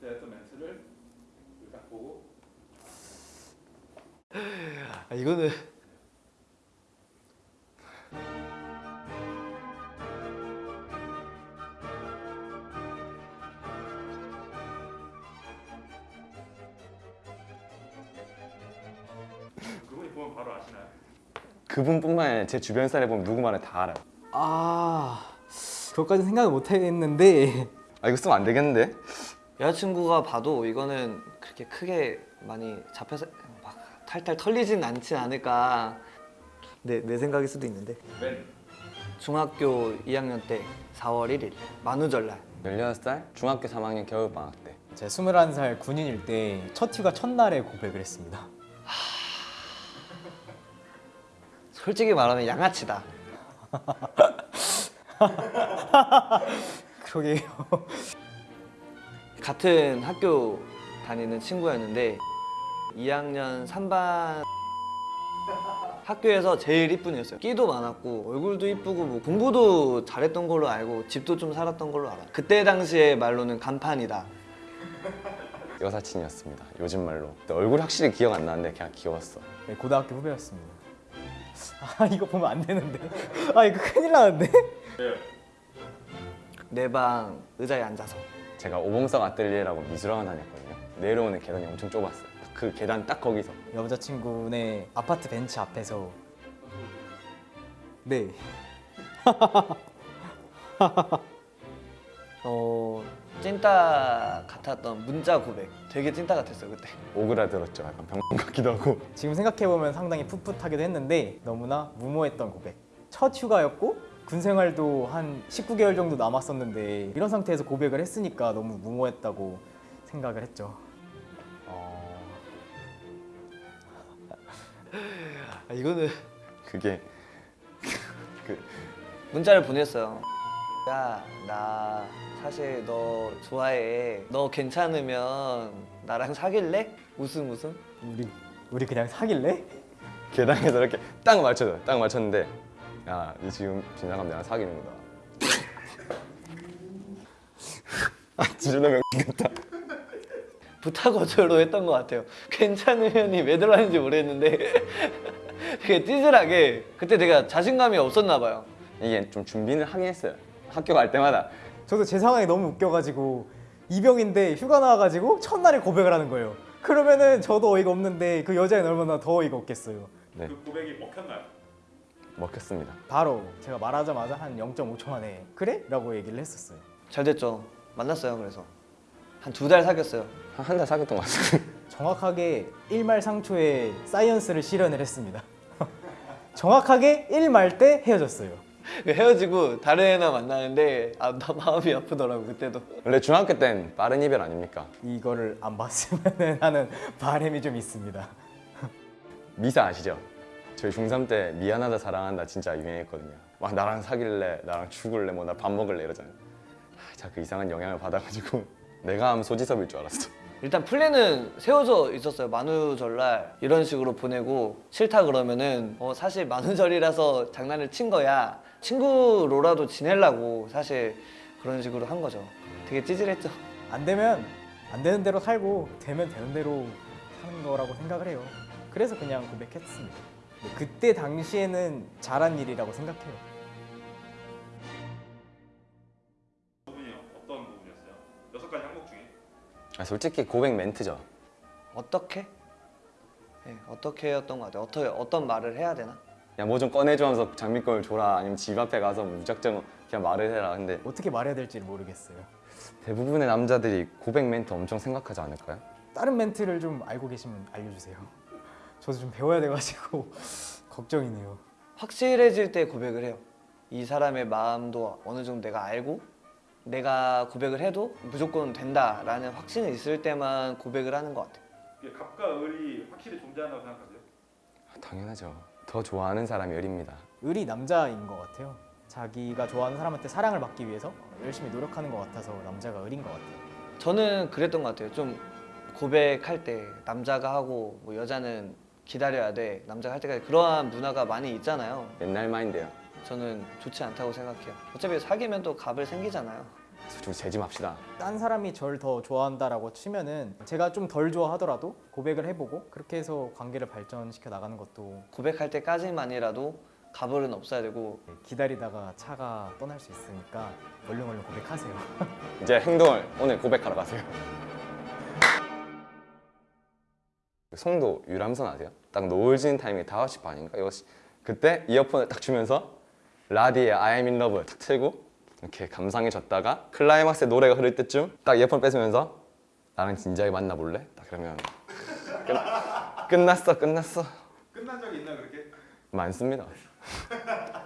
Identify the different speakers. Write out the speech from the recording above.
Speaker 1: 그때 했던 멘트를 딱 보고
Speaker 2: 아, 이거는
Speaker 1: 그분이 보면 바로 아시나요?
Speaker 3: 그분뿐만 아니라 제 주변 사람이 보면 누구 말을 다 알아요.
Speaker 4: 아 그것까지 생각을 못 했는데
Speaker 3: 아 이거 쓰면 안 되겠는데?
Speaker 2: 여자친구가 봐도 이거는 그렇게 크게 많이 잡혀서 막 탈탈 털리진 않지 않을까. 내, 내 생각일 수도 있는데.
Speaker 1: 맨
Speaker 2: 중학교 2학년 때 4월 1일 만우절날.
Speaker 3: 16살? 중학교 3학년 겨울방학 때.
Speaker 4: 제가 21살 군인일 때 첫 휴가 첫날에 고백을 했습니다.
Speaker 2: 솔직히 말하면 양아치다.
Speaker 4: 그러게요
Speaker 2: 같은 학교 다니는 친구였는데 2학년 3반 학교에서 제일 이쁜 애였어요. 끼도 많았고 얼굴도 이쁘고 뭐 공부도 잘했던 걸로 알고 집도 좀 살았던 걸로 알아요. 그때 당시에 말로는 간판이다.
Speaker 3: 여사친이었습니다. 요즘 말로. 얼굴 확실히 기억 안 나는데 그냥 귀여웠어.
Speaker 4: 네, 고등학교 후배였습니다. 아 이거 보면 안 되는데. 아 이거 큰일 나는데?
Speaker 2: 내방 의자에 앉아서
Speaker 3: 제가 오봉석 아뜰리에라고 미술학원 다녔거든요. 내려오는 계단이 엄청 좁았어요. 그 계단 딱 거기서
Speaker 4: 여자친구네 아파트 벤치 앞에서 네
Speaker 2: 어 찐따 같았던 문자 고백 되게 찐따 같았어요 그때
Speaker 3: 오그라들었죠. 약간 병 같기도 하고.
Speaker 4: 지금 생각해보면 상당히 풋풋하기도 했는데 너무나 무모했던 고백 첫 휴가였고 군 생활도 한 19개월 정도 남았었는데 이런 상태에서 고백을 했으니까 너무 무모했다고 생각을 했죠
Speaker 3: 어...
Speaker 2: 아, 이거는
Speaker 3: 그게 그
Speaker 2: 문자를 보냈어요 야 나 사실 너 좋아해 너 괜찮으면 나랑 사귈래? 웃음 웃음
Speaker 4: 우리 우리 그냥 사귈래?
Speaker 3: 계단에서 이렇게 딱 맞춰줘. 딱 맞췄는데 야, 니 지금 지나가면 나랑 사귀는 거다. 아, 진짜 명 같다.
Speaker 2: 부탁 어조로 했던 것 같아요 괜찮으면이 왜 들어왔는지 모르겠는데 되게 찌질하게 그때 내가 자신감이 없었나 봐요
Speaker 3: 이게 좀 준비를 하긴 했어요. 학교 갈 때마다
Speaker 4: 저도 제 상황이 너무 웃겨가지고 이병인데 휴가 나와가지고 첫날에 고백을 하는 거예요 그러면은 저도 어이가 없는데 그 여자애는 얼마나 더 어이가 없겠어요
Speaker 3: 네,
Speaker 1: 그 고백이 먹혔나요?
Speaker 3: 먹혔습니다.
Speaker 4: 바로 제가 말하자마자 한 0.5초 만에 그래? 라고 얘기를 했었어요
Speaker 2: 잘 됐죠 만났어요 그래서 한 두 달 사귀었어요
Speaker 3: 한 달 사귀었던 것 같아요.
Speaker 4: 정확하게 1말상초에 사이언스를 실현을 했습니다 정확하게 1말 때 헤어졌어요
Speaker 2: 헤어지고 다른 애나 만나는데 아 나 마음이 아프더라고 그때도
Speaker 3: 원래 중학교 땐 빠른 이별 아닙니까?
Speaker 4: 이거를 안 봤으면 하는 바람이 좀 있습니다
Speaker 3: 미사 아시죠? 저희 중3 때 미안하다 사랑한다 진짜 유행했거든요. 막 나랑 사귈래, 나랑 죽을래, 뭐 나 밥 먹을래 이러잖아요. 아, 자그 이상한 영향을 받아가지고 내가 하면 소지섭일 줄 알았어.
Speaker 2: 일단 플랜은 세워져 있었어요 만우절날 이런 식으로 보내고 싫다 그러면은 어, 사실 만우절이라서 장난을 친 거야 친구로라도 지내려고 사실 그런 식으로 한 거죠 되게 찌질했죠
Speaker 4: 안 되면 안 되는 대로 살고 되면 되는 대로 사는 거라고 생각을 해요 그래서 그냥 고백했습니다 그때 당시에는 잘한 일이라고 생각해요
Speaker 1: 부분이 어떤 부분이었어요? 여섯 가지 항목 중에
Speaker 3: 아, 솔직히 고백 멘트죠.
Speaker 2: 어떻게? 네, 어떻게 였던 것 같아요 어떻게, 어떤 말을 해야 되나?
Speaker 3: 야 뭐 좀 꺼내줘 하면서 장미권을 줘라 아니면 집 앞에 가서 무작정 그냥 말을 해라 근데
Speaker 4: 어떻게 말해야 될지 모르겠어요
Speaker 3: 대부분의 남자들이 고백 멘트 엄청 생각하지 않을까요?
Speaker 4: 다른 멘트를 좀 알고 계시면 알려주세요 저도 좀 배워야 돼가지고 걱정이네요
Speaker 2: 확실해질 때 고백을 해요 이 사람의 마음도 어느 정도 내가 알고 내가 고백을 해도 무조건 된다라는 확신이 있을 때만 고백을 하는 것 같아요
Speaker 1: 이게 갑과 을이 확실히 존재한다고 생각하세요?
Speaker 3: 아, 당연하죠. 더 좋아하는 사람이 을입니다.
Speaker 4: 을이 남자인 것 같아요 자기가 좋아하는 사람한테 사랑을 받기 위해서 열심히 노력하는 것 같아서 남자가 을인 것 같아요
Speaker 2: 저는 그랬던 것 같아요 좀 고백할 때 남자가 하고 뭐 여자는 기다려야 돼 남자가 할 때까지 그러한 문화가 많이 있잖아요
Speaker 3: 옛날 마인드야.
Speaker 2: 저는 좋지 않다고 생각해요 어차피 사귀면 또 갑을 생기잖아요
Speaker 3: 좀 재짐합시다.
Speaker 4: 딴 사람이 절 더 좋아한다라고 치면은 제가 좀 덜 좋아하더라도 고백을 해보고 그렇게 해서 관계를 발전시켜 나가는 것도
Speaker 2: 고백할 때까지만이라도 가불은 없어야 되고
Speaker 4: 기다리다가 차가 떠날 수 있으니까 얼른 얼른 고백하세요.
Speaker 3: 이제 행동을 오늘 고백하러 가세요. 송도 유람선 아세요? 딱 노을 지는 타이밍이 5시 반인가? 이거 시- 그때 이어폰을 딱 주면서 라디의 I am in love 탁 틀고 이렇게 감상해줬다가 클라이막스의 노래가 흐를 때쯤 딱 이어폰 뺏으면서 나랑 진지하게 만나볼래? 딱 그러면 끝, 끝났어 끝났어
Speaker 1: 끝난 적이 있나 그렇게?
Speaker 3: 많습니다